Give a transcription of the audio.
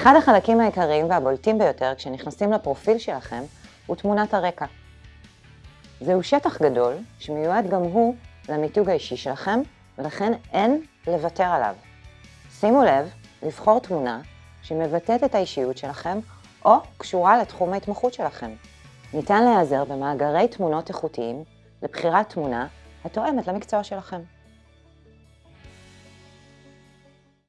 אחד החלקים העיקריים והבולטים ביותר כשנכנסים לפרופיל שלכם הוא תמונת הרקע. זהו שטח גדול שמיועד גם הוא למיתוג האישי שלכם, ולכן אין לוותר עליו. שימו לב לבחור תמונה שמבטאת את האישיות שלכם או קשורה לתחום ההתמחות שלכם. ניתן להיעזר במאגרי תמונות איכותיים לבחירת תמונה התואמת למקצוע שלכם.